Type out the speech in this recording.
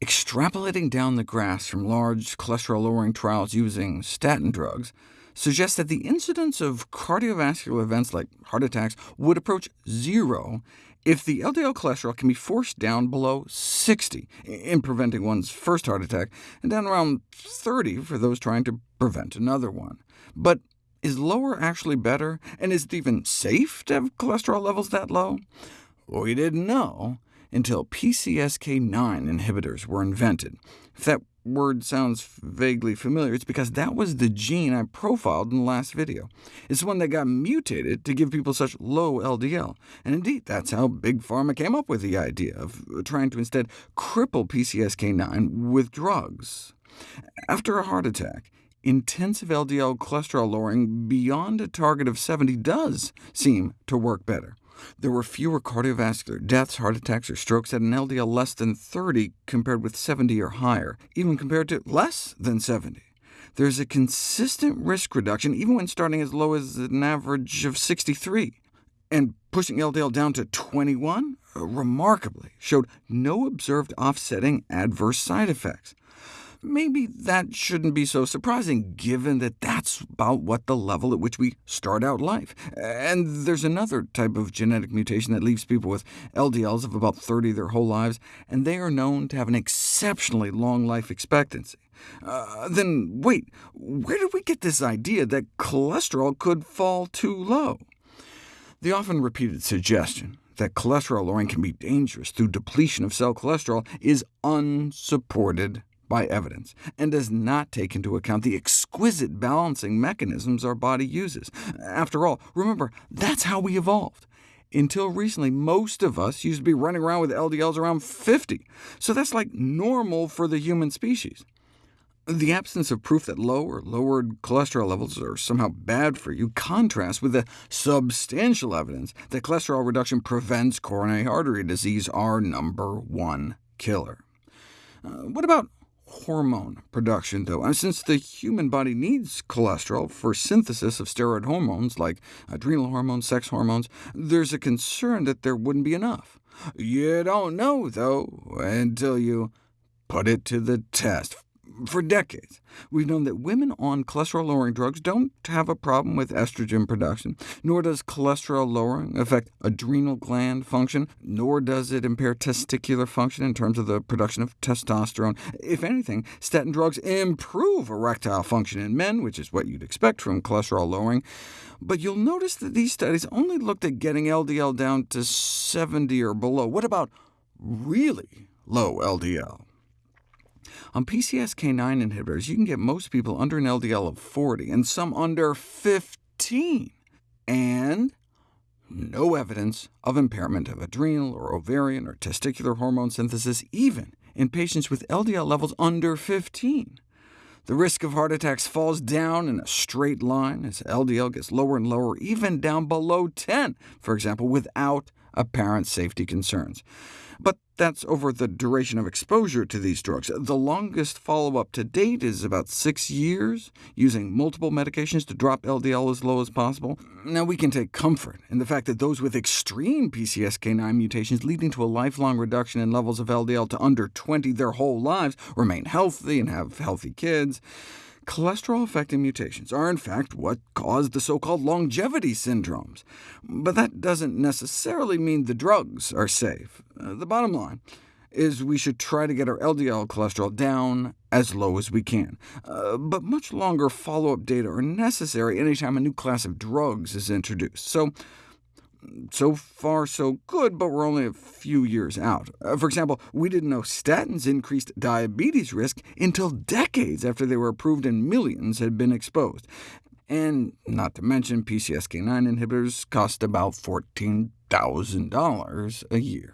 Extrapolating down the graphs from large cholesterol-lowering trials using statin drugs suggests that the incidence of cardiovascular events like heart attacks would approach zero if the LDL cholesterol can be forced down below 60 in preventing one's first heart attack, and down around 30 for those trying to prevent another one. But is lower actually better, and is it even safe to have cholesterol levels that low? We didn't know until PCSK9 inhibitors were invented. If that word sounds vaguely familiar, it's because that was the gene I profiled in the last video. It's the one that got mutated to give people such low LDL, and indeed that's how Big Pharma came up with the idea of trying to instead cripple PCSK9 with drugs. After a heart attack, intensive LDL cholesterol lowering beyond a target of 70 does seem to work better. There were fewer cardiovascular deaths, heart attacks, or strokes at an LDL less than 30 compared with 70 or higher, even compared to less than 70. There's a consistent risk reduction, even when starting as low as an average of 63. And pushing LDL down to 21, uh, remarkably, showed no observed offsetting adverse side effects. Maybe that shouldn't be so surprising, given that that's about what the level at which we start out life. And there's another type of genetic mutation that leaves people with LDLs of about 30 their whole lives, and they are known to have an exceptionally long life expectancy. Uh, then wait, where did we get this idea that cholesterol could fall too low? The often repeated suggestion that cholesterol lowering can be dangerous through depletion of cell cholesterol is unsupported by evidence, and does not take into account the exquisite balancing mechanisms our body uses. After all, remember, that's how we evolved. Until recently, most of us used to be running around with LDLs around 50, so that's like normal for the human species. The absence of proof that low or lowered cholesterol levels are somehow bad for you contrasts with the substantial evidence that cholesterol reduction prevents coronary artery disease, our number one killer. Uh, what about hormone production, though. And since the human body needs cholesterol for synthesis of steroid hormones like adrenal hormones, sex hormones, there's a concern that there wouldn't be enough. You don't know, though, until you put it to the test. For decades, we've known that women on cholesterol-lowering drugs don't have a problem with estrogen production, nor does cholesterol lowering affect adrenal gland function, nor does it impair testicular function in terms of the production of testosterone. If anything, statin drugs improve erectile function in men, which is what you'd expect from cholesterol lowering. But you'll notice that these studies only looked at getting LDL down to 70 or below. What about really low LDL? On PCSK9 inhibitors, you can get most people under an LDL of 40, and some under 15, and no evidence of impairment of adrenal or ovarian or testicular hormone synthesis, even in patients with LDL levels under 15. The risk of heart attacks falls down in a straight line as LDL gets lower and lower, even down below 10, for example, without apparent safety concerns. But that's over the duration of exposure to these drugs. The longest follow-up to date is about six years, using multiple medications to drop LDL as low as possible. Now, we can take comfort in the fact that those with extreme PCSK9 mutations leading to a lifelong reduction in levels of LDL to under 20 their whole lives remain healthy and have healthy kids. Cholesterol-affecting mutations are in fact what cause the so-called longevity syndromes, but that doesn't necessarily mean the drugs are safe. Uh, the bottom line is we should try to get our LDL cholesterol down as low as we can. Uh, but much longer follow-up data are necessary anytime a new class of drugs is introduced. So so far so good, but we're only a few years out. Uh, for example, we didn't know statins increased diabetes risk until decades after they were approved and millions had been exposed. And not to mention, PCSK9 inhibitors cost about $14,000 a year.